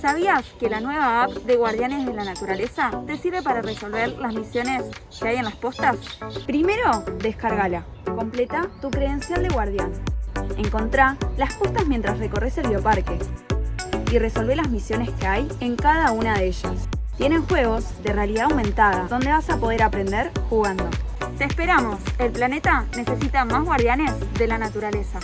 ¿Sabías que la nueva app de Guardianes de la Naturaleza te sirve para resolver las misiones que hay en las postas? Primero, descárgala. Completa tu credencial de guardián. Encontrá las postas mientras recorres el bioparque y resolvé las misiones que hay en cada una de ellas. Tienen juegos de realidad aumentada donde vas a poder aprender jugando. Te esperamos. El planeta necesita más guardianes de la naturaleza.